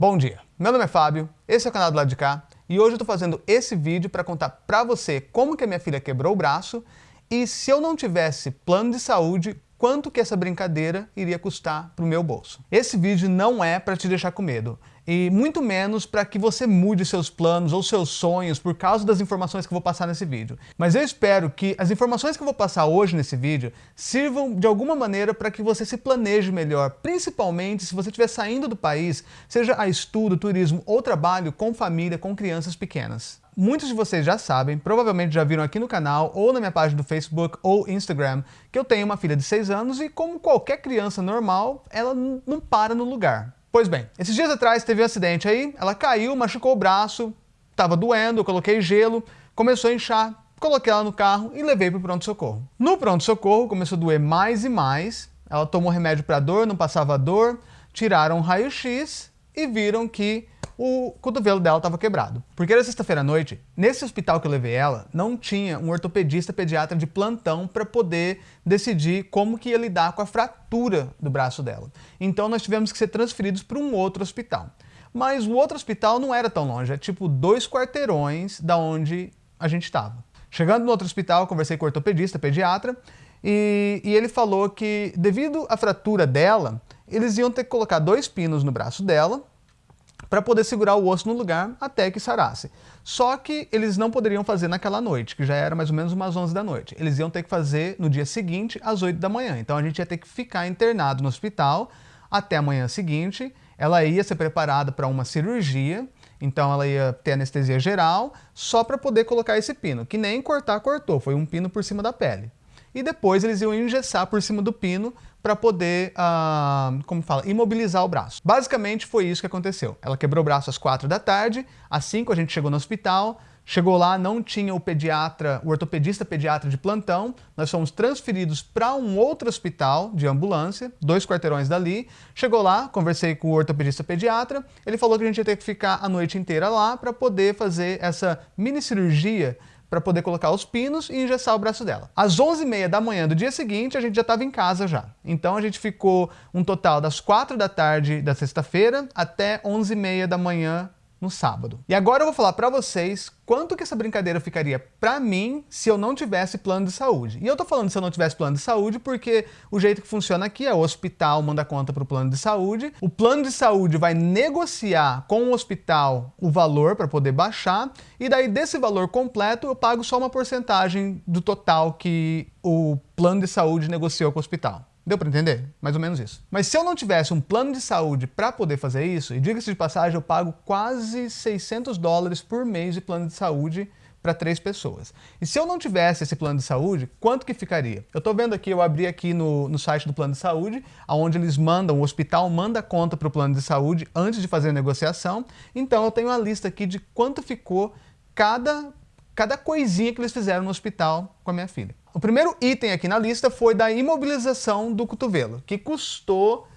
Bom dia, meu nome é Fábio, esse é o canal do lado de cá e hoje eu estou fazendo esse vídeo para contar para você como que a minha filha quebrou o braço e se eu não tivesse plano de saúde, quanto que essa brincadeira iria custar para o meu bolso. Esse vídeo não é para te deixar com medo, e muito menos para que você mude seus planos ou seus sonhos por causa das informações que eu vou passar nesse vídeo. Mas eu espero que as informações que eu vou passar hoje nesse vídeo sirvam de alguma maneira para que você se planeje melhor, principalmente se você estiver saindo do país, seja a estudo, turismo ou trabalho com família, com crianças pequenas. Muitos de vocês já sabem, provavelmente já viram aqui no canal ou na minha página do Facebook ou Instagram, que eu tenho uma filha de 6 anos e como qualquer criança normal, ela não para no lugar. Pois bem, esses dias atrás teve um acidente aí, ela caiu, machucou o braço, estava doendo, eu coloquei gelo, começou a inchar, coloquei ela no carro e levei para o pronto-socorro. No pronto-socorro começou a doer mais e mais, ela tomou remédio para dor, não passava dor, tiraram um raio-x e viram que o cotovelo dela estava quebrado. Porque era sexta-feira à noite, nesse hospital que eu levei ela, não tinha um ortopedista pediatra de plantão para poder decidir como que ia lidar com a fratura do braço dela. Então nós tivemos que ser transferidos para um outro hospital. Mas o outro hospital não era tão longe, é tipo dois quarteirões da onde a gente estava. Chegando no outro hospital, conversei com o ortopedista, pediatra, e, e ele falou que devido à fratura dela, eles iam ter que colocar dois pinos no braço dela, para poder segurar o osso no lugar até que sarasse. Só que eles não poderiam fazer naquela noite, que já era mais ou menos umas 11 da noite. Eles iam ter que fazer no dia seguinte, às 8 da manhã. Então a gente ia ter que ficar internado no hospital até a manhã seguinte. Ela ia ser preparada para uma cirurgia, então ela ia ter anestesia geral, só para poder colocar esse pino, que nem cortar cortou, foi um pino por cima da pele. E depois eles iam engessar por cima do pino para poder, uh, como fala, imobilizar o braço. Basicamente foi isso que aconteceu. Ela quebrou o braço às quatro da tarde, às cinco a gente chegou no hospital, Chegou lá, não tinha o pediatra, o ortopedista pediatra de plantão. Nós fomos transferidos para um outro hospital de ambulância, dois quarteirões dali. Chegou lá, conversei com o ortopedista pediatra. Ele falou que a gente ia ter que ficar a noite inteira lá para poder fazer essa mini cirurgia para poder colocar os pinos e engessar o braço dela. Às 11h30 da manhã do dia seguinte, a gente já estava em casa já. Então a gente ficou um total das 4 da tarde da sexta-feira até 11h30 da manhã no sábado. E agora eu vou falar para vocês quanto que essa brincadeira ficaria para mim se eu não tivesse plano de saúde. E eu tô falando se eu não tivesse plano de saúde porque o jeito que funciona aqui é o hospital manda conta para o plano de saúde, o plano de saúde vai negociar com o hospital o valor para poder baixar e daí desse valor completo eu pago só uma porcentagem do total que o plano de saúde negociou com o hospital. Deu para entender? Mais ou menos isso. Mas se eu não tivesse um plano de saúde para poder fazer isso, e diga-se de passagem, eu pago quase 600 dólares por mês de plano de saúde para três pessoas. E se eu não tivesse esse plano de saúde, quanto que ficaria? Eu estou vendo aqui, eu abri aqui no, no site do plano de saúde, onde eles mandam, o hospital manda conta para o plano de saúde antes de fazer a negociação. Então eu tenho uma lista aqui de quanto ficou cada, cada coisinha que eles fizeram no hospital com a minha filha. O primeiro item aqui na lista foi da imobilização do cotovelo, que custou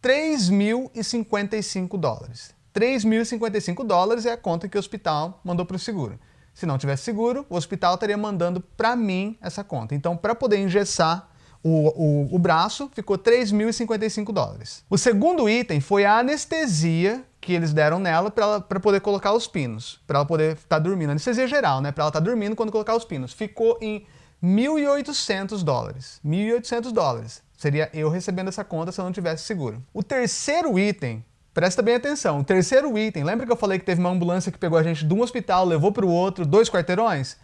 3.055 dólares. 3.055 dólares é a conta que o hospital mandou para o seguro. Se não tivesse seguro, o hospital estaria mandando para mim essa conta. Então, para poder engessar o, o, o braço, ficou 3.055 dólares. O segundo item foi a anestesia que eles deram nela para poder colocar os pinos, para ela poder estar tá dormindo. Anestesia geral, né? Para ela estar tá dormindo quando colocar os pinos. Ficou em 1.800 dólares. 1.800 dólares. Seria eu recebendo essa conta se eu não tivesse seguro. O terceiro item, presta bem atenção, o terceiro item, lembra que eu falei que teve uma ambulância que pegou a gente de um hospital, levou para o outro, dois quarteirões?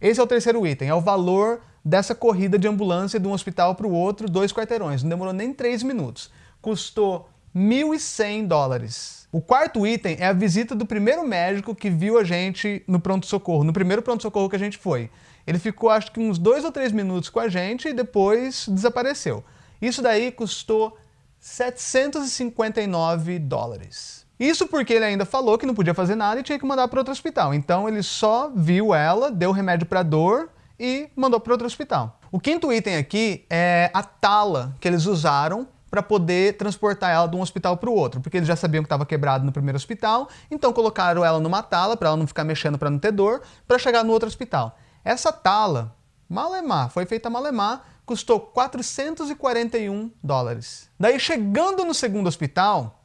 Esse é o terceiro item, é o valor dessa corrida de ambulância de um hospital para o outro, dois quarteirões. Não demorou nem três minutos. Custou 1.100 dólares. O quarto item é a visita do primeiro médico que viu a gente no pronto-socorro, no primeiro pronto-socorro que a gente foi. Ele ficou acho que uns dois ou três minutos com a gente e depois desapareceu. Isso daí custou 759 dólares. Isso porque ele ainda falou que não podia fazer nada e tinha que mandar para outro hospital. Então ele só viu ela, deu remédio para dor e mandou para outro hospital. O quinto item aqui é a tala que eles usaram para poder transportar ela de um hospital para o outro, porque eles já sabiam que estava quebrado no primeiro hospital, então colocaram ela numa tala para ela não ficar mexendo para não ter dor, para chegar no outro hospital. Essa tala, malemar, foi feita malemar, custou 441 dólares. Daí chegando no segundo hospital,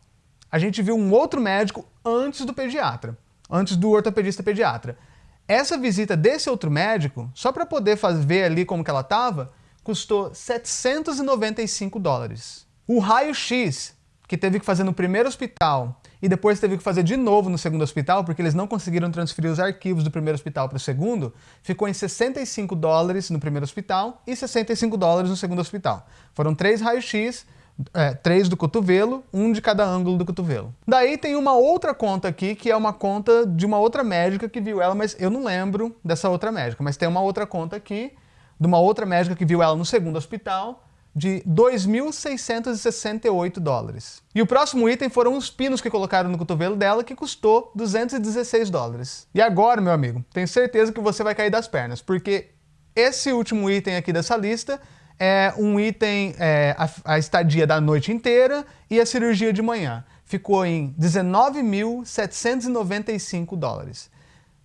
a gente viu um outro médico antes do pediatra, antes do ortopedista pediatra. Essa visita desse outro médico, só para poder fazer, ver ali como que ela estava, custou 795 dólares. O raio-x, que teve que fazer no primeiro hospital e depois teve que fazer de novo no segundo hospital, porque eles não conseguiram transferir os arquivos do primeiro hospital para o segundo, ficou em 65 dólares no primeiro hospital e 65 dólares no segundo hospital. Foram três raios-x, é, três do cotovelo, um de cada ângulo do cotovelo. Daí tem uma outra conta aqui, que é uma conta de uma outra médica que viu ela, mas eu não lembro dessa outra médica, mas tem uma outra conta aqui, de uma outra médica que viu ela no segundo hospital, de 2.668 dólares. E o próximo item foram os pinos que colocaram no cotovelo dela, que custou 216 dólares. E agora, meu amigo, tenho certeza que você vai cair das pernas, porque esse último item aqui dessa lista é um item, é, a, a estadia da noite inteira e a cirurgia de manhã. Ficou em 19.795 dólares.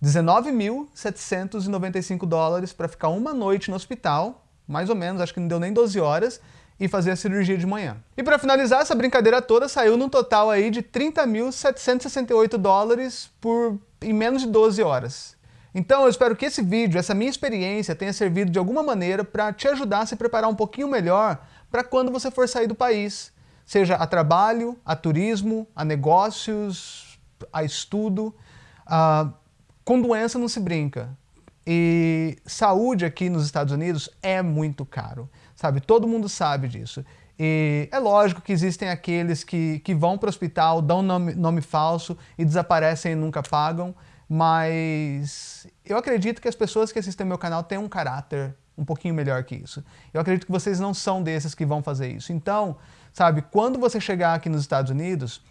19.795 dólares para ficar uma noite no hospital, mais ou menos, acho que não deu nem 12 horas, e fazer a cirurgia de manhã. E para finalizar, essa brincadeira toda saiu num total aí de 30.768 dólares por em menos de 12 horas. Então eu espero que esse vídeo, essa minha experiência, tenha servido de alguma maneira para te ajudar a se preparar um pouquinho melhor para quando você for sair do país, seja a trabalho, a turismo, a negócios, a estudo. Uh, com doença não se brinca. E saúde aqui nos Estados Unidos é muito caro, sabe? Todo mundo sabe disso. E é lógico que existem aqueles que, que vão para o hospital, dão nome, nome falso e desaparecem e nunca pagam mas eu acredito que as pessoas que assistem meu canal têm um caráter um pouquinho melhor que isso. Eu acredito que vocês não são desses que vão fazer isso. Então, sabe, quando você chegar aqui nos Estados Unidos,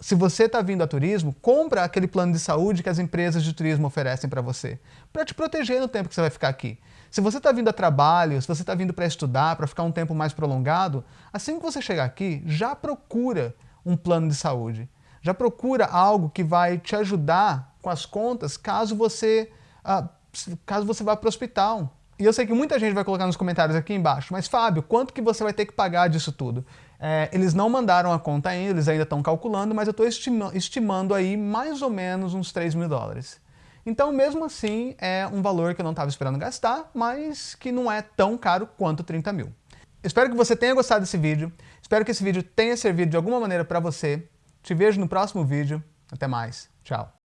se você está vindo a turismo, compra aquele plano de saúde que as empresas de turismo oferecem para você, para te proteger no tempo que você vai ficar aqui. Se você está vindo a trabalho, se você está vindo para estudar, para ficar um tempo mais prolongado, assim que você chegar aqui, já procura um plano de saúde. Já procura algo que vai te ajudar com as contas caso você, ah, caso você vá para o hospital. E eu sei que muita gente vai colocar nos comentários aqui embaixo, mas Fábio, quanto que você vai ter que pagar disso tudo? É, eles não mandaram a conta ainda, eles ainda estão calculando, mas eu estou estima estimando aí mais ou menos uns 3 mil dólares. Então, mesmo assim, é um valor que eu não estava esperando gastar, mas que não é tão caro quanto 30 mil. Espero que você tenha gostado desse vídeo, espero que esse vídeo tenha servido de alguma maneira para você. Te vejo no próximo vídeo. Até mais. Tchau.